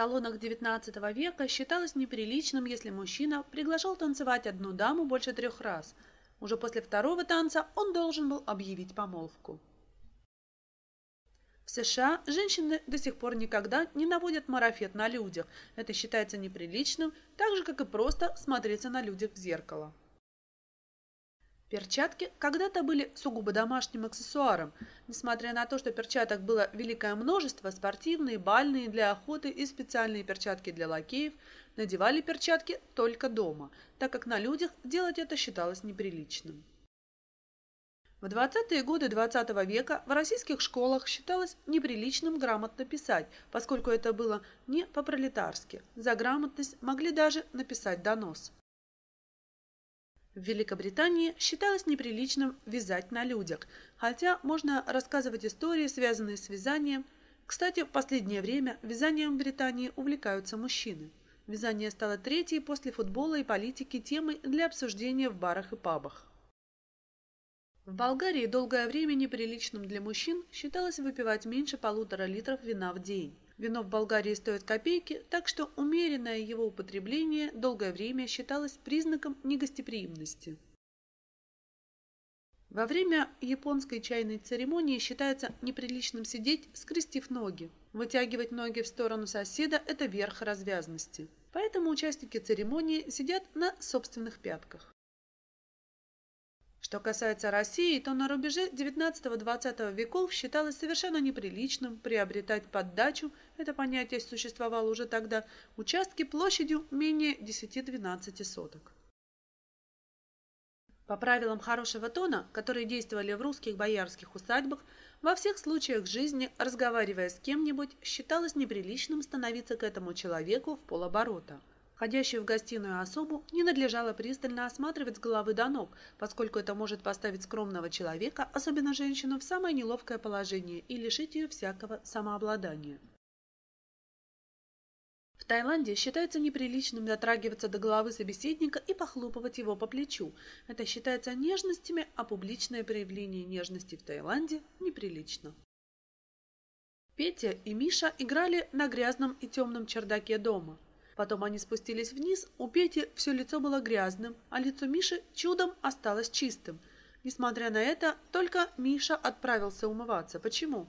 салонах XIX века считалось неприличным, если мужчина приглашал танцевать одну даму больше трех раз. Уже после второго танца он должен был объявить помолвку. В США женщины до сих пор никогда не наводят марафет на людях. Это считается неприличным, так же, как и просто смотреться на людях в зеркало. Перчатки когда-то были сугубо домашним аксессуаром. Несмотря на то, что перчаток было великое множество, спортивные, бальные, для охоты и специальные перчатки для лакеев, надевали перчатки только дома, так как на людях делать это считалось неприличным. В 20-е годы XX -го века в российских школах считалось неприличным грамотно писать, поскольку это было не по-пролетарски. За грамотность могли даже написать донос. В Великобритании считалось неприличным вязать на людях, хотя можно рассказывать истории, связанные с вязанием. Кстати, в последнее время вязанием в Британии увлекаются мужчины. Вязание стало третьей после футбола и политики темой для обсуждения в барах и пабах. В Болгарии долгое время неприличным для мужчин считалось выпивать меньше полутора литров вина в день. Вино в Болгарии стоит копейки, так что умеренное его употребление долгое время считалось признаком негостеприимности. Во время японской чайной церемонии считается неприличным сидеть, скрестив ноги. Вытягивать ноги в сторону соседа – это верх развязности. Поэтому участники церемонии сидят на собственных пятках. Что касается России, то на рубеже XIX-XX веков считалось совершенно неприличным приобретать под дачу, это понятие существовало уже тогда, участки площадью менее 10-12 соток. По правилам хорошего тона, которые действовали в русских боярских усадьбах, во всех случаях жизни, разговаривая с кем-нибудь, считалось неприличным становиться к этому человеку в полоборота. Входящую в гостиную особу не надлежало пристально осматривать с головы до ног, поскольку это может поставить скромного человека, особенно женщину, в самое неловкое положение и лишить ее всякого самообладания. В Таиланде считается неприличным дотрагиваться до головы собеседника и похлопывать его по плечу. Это считается нежностями, а публичное проявление нежности в Таиланде неприлично. Петя и Миша играли на грязном и темном чердаке дома. Потом они спустились вниз, у Пети все лицо было грязным, а лицо Миши чудом осталось чистым. Несмотря на это, только Миша отправился умываться. Почему?